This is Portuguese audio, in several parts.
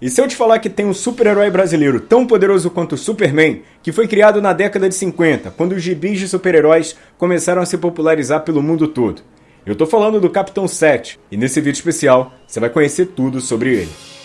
E se eu te falar que tem um super-herói brasileiro tão poderoso quanto o Superman, que foi criado na década de 50, quando os gibis de super-heróis começaram a se popularizar pelo mundo todo? Eu tô falando do Capitão 7, e nesse vídeo especial você vai conhecer tudo sobre ele.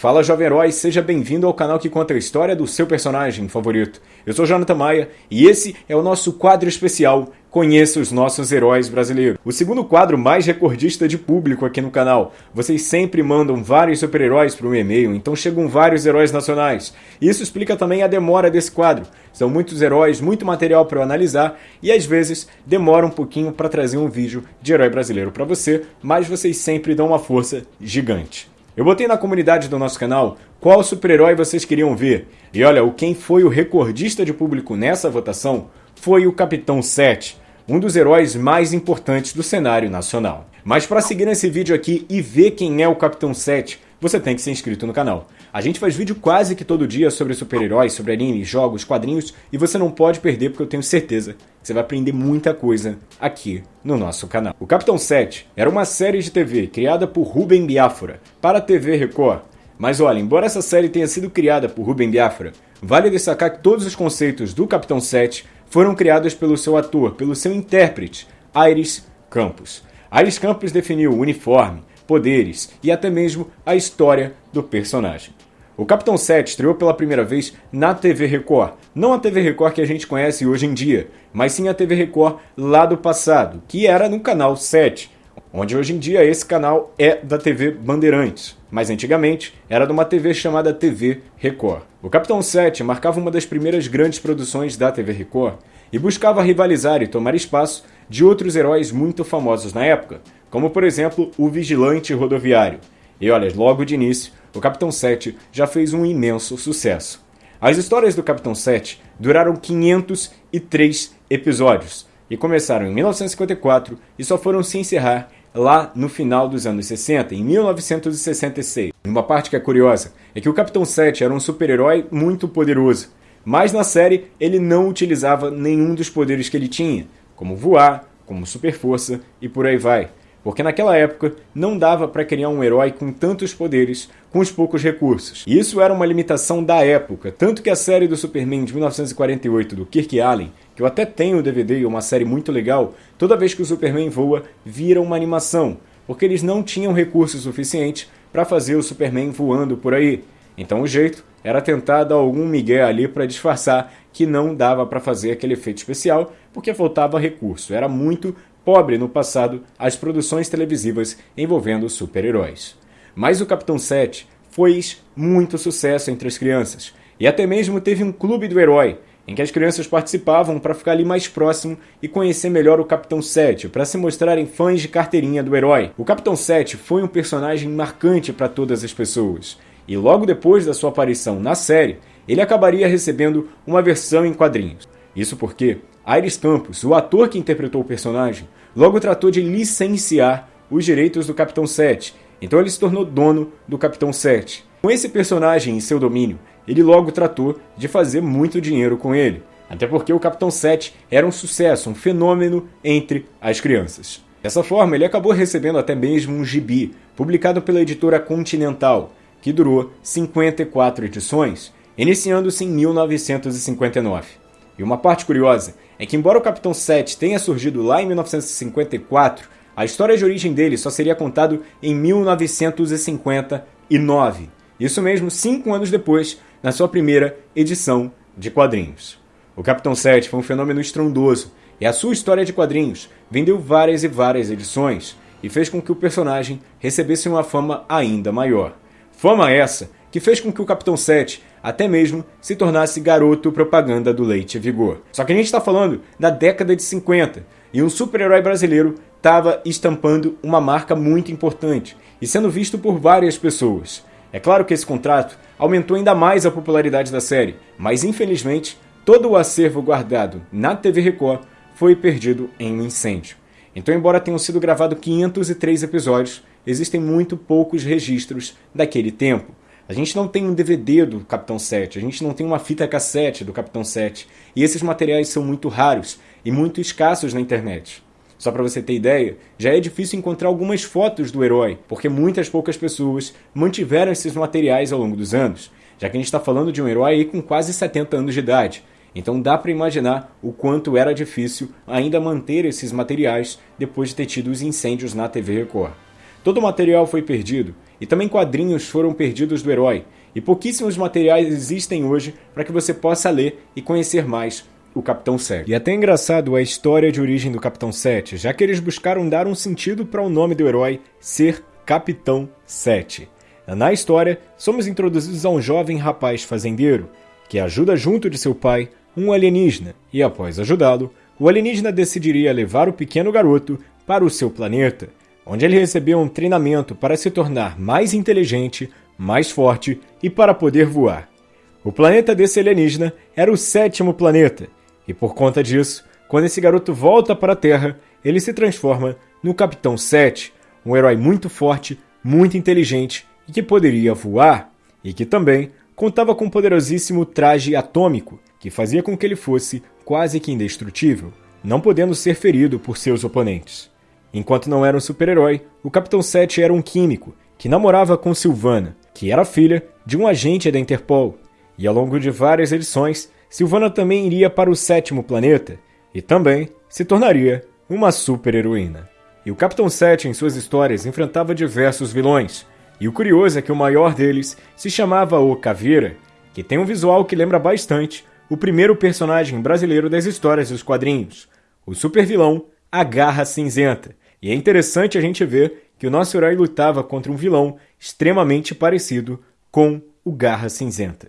Fala jovem herói, seja bem-vindo ao canal que conta a história do seu personagem favorito. Eu sou Jonathan Maia e esse é o nosso quadro especial Conheça os nossos heróis brasileiros. O segundo quadro mais recordista de público aqui no canal. Vocês sempre mandam vários super-heróis para o e-mail, então chegam vários heróis nacionais. Isso explica também a demora desse quadro. São muitos heróis, muito material para eu analisar e às vezes demora um pouquinho para trazer um vídeo de herói brasileiro para você, mas vocês sempre dão uma força gigante. Eu botei na comunidade do nosso canal qual super-herói vocês queriam ver. E olha, o quem foi o recordista de público nessa votação foi o Capitão 7, um dos heróis mais importantes do cenário nacional. Mas para seguir nesse vídeo aqui e ver quem é o Capitão 7, você tem que ser inscrito no canal. A gente faz vídeo quase que todo dia sobre super-heróis, sobre animes, jogos, quadrinhos, e você não pode perder porque eu tenho certeza que você vai aprender muita coisa aqui no nosso canal. O Capitão 7 era uma série de TV criada por Ruben Biafra para a TV Record. Mas olha, embora essa série tenha sido criada por Ruben Biafra, vale destacar que todos os conceitos do Capitão 7 foram criados pelo seu ator, pelo seu intérprete, Aires Campos. Aires Campos definiu o uniforme, poderes e até mesmo a história do personagem. O Capitão 7 estreou pela primeira vez na TV Record. Não a TV Record que a gente conhece hoje em dia, mas sim a TV Record lá do passado, que era no canal 7, onde hoje em dia esse canal é da TV Bandeirantes, mas antigamente era de uma TV chamada TV Record. O Capitão 7 marcava uma das primeiras grandes produções da TV Record e buscava rivalizar e tomar espaço de outros heróis muito famosos na época, como por exemplo o Vigilante Rodoviário. E olha, logo de início, o Capitão 7 já fez um imenso sucesso. As histórias do Capitão 7 duraram 503 episódios e começaram em 1954 e só foram se encerrar lá no final dos anos 60, em 1966. Uma parte que é curiosa é que o Capitão 7 era um super-herói muito poderoso, mas na série ele não utilizava nenhum dos poderes que ele tinha, como voar, como super força e por aí vai porque naquela época não dava para criar um herói com tantos poderes com os poucos recursos. E isso era uma limitação da época, tanto que a série do Superman de 1948 do Kirk Allen, que eu até tenho o DVD e uma série muito legal, toda vez que o Superman voa, vira uma animação, porque eles não tinham recursos suficientes para fazer o Superman voando por aí. Então o jeito era tentar dar algum migué ali para disfarçar que não dava para fazer aquele efeito especial, porque faltava recurso. Era muito pobre no passado as produções televisivas envolvendo super-heróis. Mas o Capitão 7 fez muito sucesso entre as crianças, e até mesmo teve um clube do herói, em que as crianças participavam para ficar ali mais próximo e conhecer melhor o Capitão 7, para se mostrarem fãs de carteirinha do herói. O Capitão 7 foi um personagem marcante para todas as pessoas, e logo depois da sua aparição na série, ele acabaria recebendo uma versão em quadrinhos. Isso porque Aires Campos, o ator que interpretou o personagem, logo tratou de licenciar os direitos do Capitão 7, então ele se tornou dono do Capitão 7. Com esse personagem em seu domínio, ele logo tratou de fazer muito dinheiro com ele, até porque o Capitão 7 era um sucesso, um fenômeno entre as crianças. Dessa forma, ele acabou recebendo até mesmo um gibi, publicado pela editora Continental, que durou 54 edições, iniciando-se em 1959. E uma parte curiosa é que, embora o Capitão 7 tenha surgido lá em 1954, a história de origem dele só seria contado em 1959. Isso mesmo, cinco anos depois, na sua primeira edição de quadrinhos. O Capitão 7 foi um fenômeno estrondoso e a sua história de quadrinhos vendeu várias e várias edições e fez com que o personagem recebesse uma fama ainda maior. Fama essa que fez com que o Capitão 7 até mesmo se tornasse garoto propaganda do Leite Vigor. Só que a gente está falando da década de 50 e um super-herói brasileiro estava estampando uma marca muito importante e sendo visto por várias pessoas. É claro que esse contrato aumentou ainda mais a popularidade da série, mas infelizmente todo o acervo guardado na TV Record foi perdido em um incêndio. Então, embora tenham sido gravados 503 episódios, existem muito poucos registros daquele tempo. A gente não tem um DVD do Capitão 7, a gente não tem uma fita cassete do Capitão 7, e esses materiais são muito raros e muito escassos na internet. Só para você ter ideia, já é difícil encontrar algumas fotos do herói, porque muitas poucas pessoas mantiveram esses materiais ao longo dos anos, já que a gente está falando de um herói com quase 70 anos de idade. Então dá para imaginar o quanto era difícil ainda manter esses materiais depois de ter tido os incêndios na TV Record. Todo o material foi perdido, e também quadrinhos foram perdidos do herói, e pouquíssimos materiais existem hoje para que você possa ler e conhecer mais o Capitão 7. E é até engraçado a história de origem do Capitão 7, já que eles buscaram dar um sentido para o nome do herói ser Capitão 7. Na história, somos introduzidos a um jovem rapaz fazendeiro que ajuda junto de seu pai um alienígena, e após ajudá-lo, o alienígena decidiria levar o pequeno garoto para o seu planeta, onde ele recebeu um treinamento para se tornar mais inteligente, mais forte e para poder voar. O planeta desse alienígena era o sétimo planeta, e por conta disso, quando esse garoto volta para a Terra, ele se transforma no Capitão 7, um herói muito forte, muito inteligente e que poderia voar, e que também contava com um poderosíssimo traje atômico, que fazia com que ele fosse quase que indestrutível, não podendo ser ferido por seus oponentes. Enquanto não era um super-herói, o Capitão 7 era um químico que namorava com Silvana, que era filha de um agente da Interpol, e ao longo de várias edições Silvana também iria para o sétimo planeta e também se tornaria uma super-heroína. E o Capitão 7 em suas histórias enfrentava diversos vilões, e o curioso é que o maior deles se chamava O Caveira, que tem um visual que lembra bastante o primeiro personagem brasileiro das histórias dos quadrinhos, o super-vilão A Garra Cinzenta. E é interessante a gente ver que o nosso herói lutava contra um vilão extremamente parecido com o Garra Cinzenta.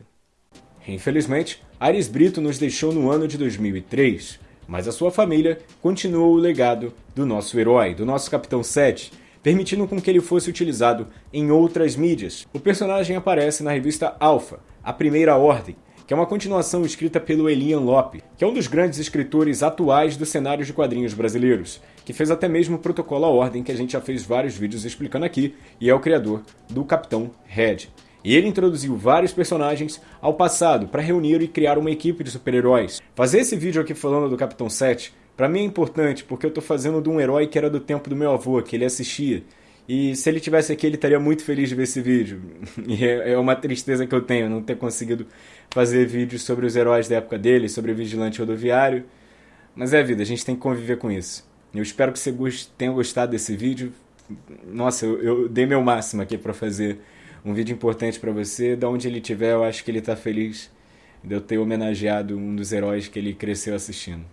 Infelizmente, Ares Brito nos deixou no ano de 2003, mas a sua família continuou o legado do nosso herói, do nosso Capitão 7, permitindo com que ele fosse utilizado em outras mídias. O personagem aparece na revista Alpha, A Primeira Ordem, que é uma continuação escrita pelo Elian Lope, que é um dos grandes escritores atuais dos cenários de quadrinhos brasileiros, que fez até mesmo o Protocolo à Ordem, que a gente já fez vários vídeos explicando aqui, e é o criador do Capitão Red. E ele introduziu vários personagens ao passado para reunir e criar uma equipe de super-heróis. Fazer esse vídeo aqui falando do Capitão 7, para mim é importante porque eu estou fazendo de um herói que era do tempo do meu avô, que ele assistia. E se ele tivesse aqui, ele estaria muito feliz de ver esse vídeo. E é, é uma tristeza que eu tenho não ter conseguido fazer vídeos sobre os heróis da época dele, sobre o vigilante rodoviário. Mas é vida, a gente tem que conviver com isso. Eu espero que você tenha gostado desse vídeo. Nossa, eu, eu dei meu máximo aqui para fazer um vídeo importante para você. Da onde ele estiver, eu acho que ele está feliz de eu ter homenageado um dos heróis que ele cresceu assistindo.